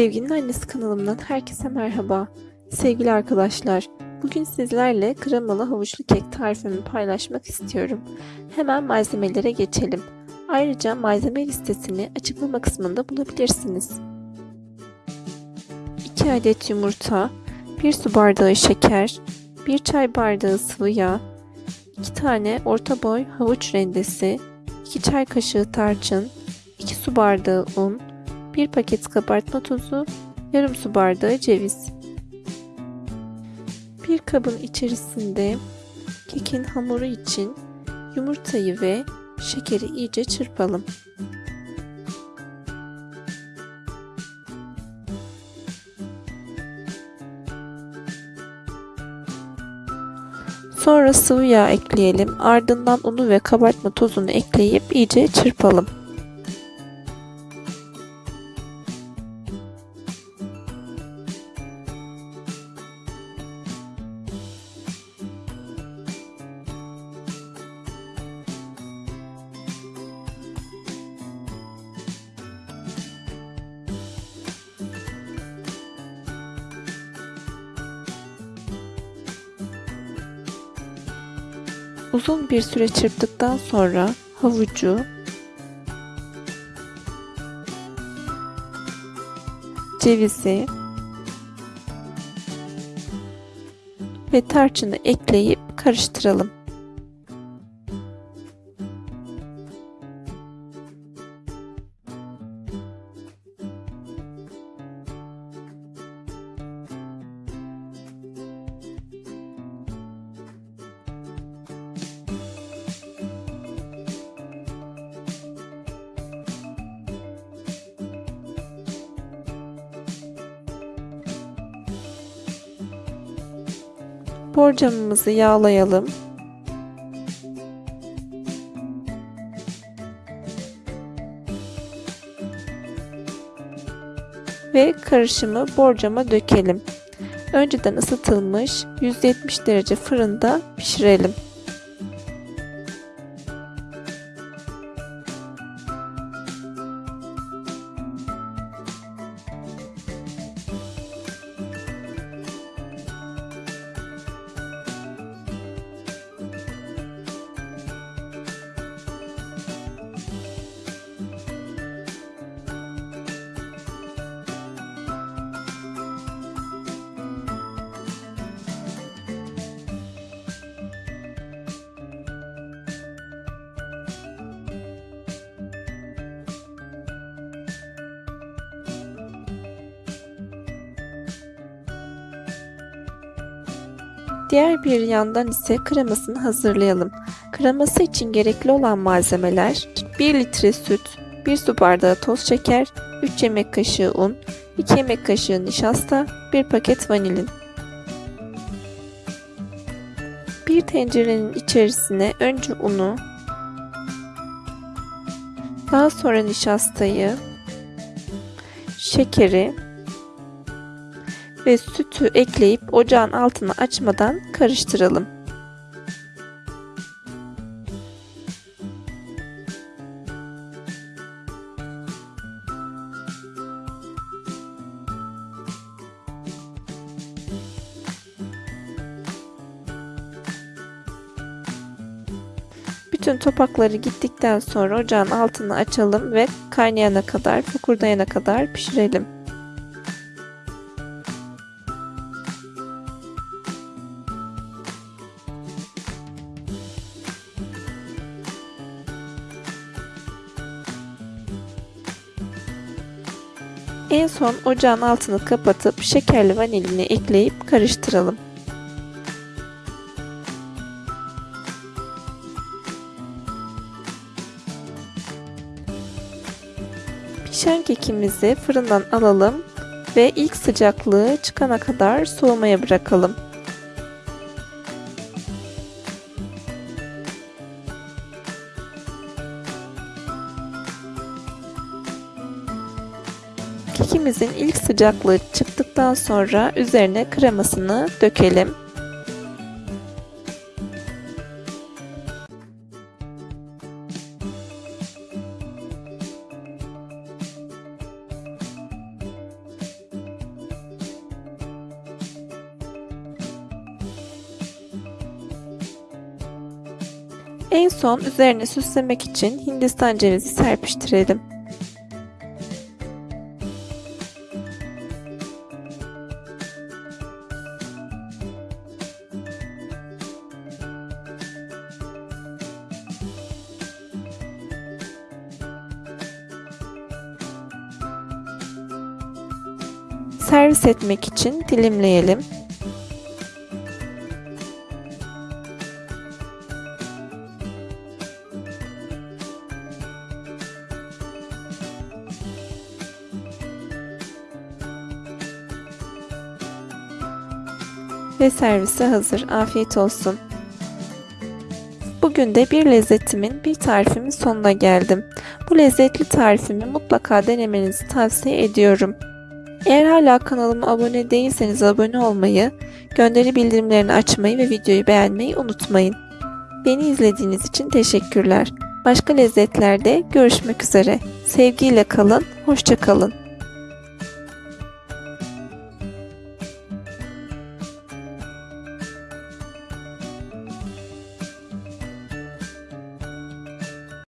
Sevginin Annesi kanalımdan herkese merhaba. Sevgili arkadaşlar, bugün sizlerle kremalı havuçlu kek tarifimi paylaşmak istiyorum. Hemen malzemelere geçelim. Ayrıca malzeme listesini açıklama kısmında bulabilirsiniz. 2 adet yumurta, 1 su bardağı şeker, 1 çay bardağı sıvı yağ, 2 tane orta boy havuç rendesi, 2 çay kaşığı tarçın, 2 su bardağı un, 1 paket kabartma tozu, yarım su bardağı ceviz. Bir kabın içerisinde kekin hamuru için yumurtayı ve şekeri iyice çırpalım. Sonra sıvı yağ ekleyelim. Ardından unu ve kabartma tozunu ekleyip iyice çırpalım. Uzun bir süre çırptıktan sonra havucu cevizi ve tarçını ekleyip karıştıralım. Borcamımızı yağlayalım. Ve karışımı borcama dökelim. Önceden ısıtılmış 170 derece fırında pişirelim. Diğer bir yandan ise kremasını hazırlayalım. Kreması için gerekli olan malzemeler 1 litre süt, 1 su bardağı toz şeker, 3 yemek kaşığı un, 2 yemek kaşığı nişasta, 1 paket vanilin. Bir tencerenin içerisine önce unu, daha sonra nişastayı, şekeri ve sütü ekleyip ocağın altını açmadan karıştıralım. Bütün topakları gittikten sonra ocağın altını açalım ve kaynayana kadar, fokurdayana kadar pişirelim. En son ocağın altını kapatıp şekerli vanilini ekleyip karıştıralım. Pişen kekimizi fırından alalım ve ilk sıcaklığı çıkana kadar soğumaya bırakalım. Kekimizin ilk sıcaklığı çıktıktan sonra üzerine kremasını dökelim. En son üzerine süslemek için hindistan cevizi serpiştirelim. Servis etmek için dilimleyelim. Ve servise hazır. Afiyet olsun. Bugün de bir lezzetimin, bir tarifimin sonuna geldim. Bu lezzetli tarifimi mutlaka denemenizi tavsiye ediyorum. Eğer hala kanalıma abone değilseniz abone olmayı, gönderi bildirimlerini açmayı ve videoyu beğenmeyi unutmayın. Beni izlediğiniz için teşekkürler. Başka lezzetlerde görüşmek üzere. Sevgiyle kalın, hoşça kalın.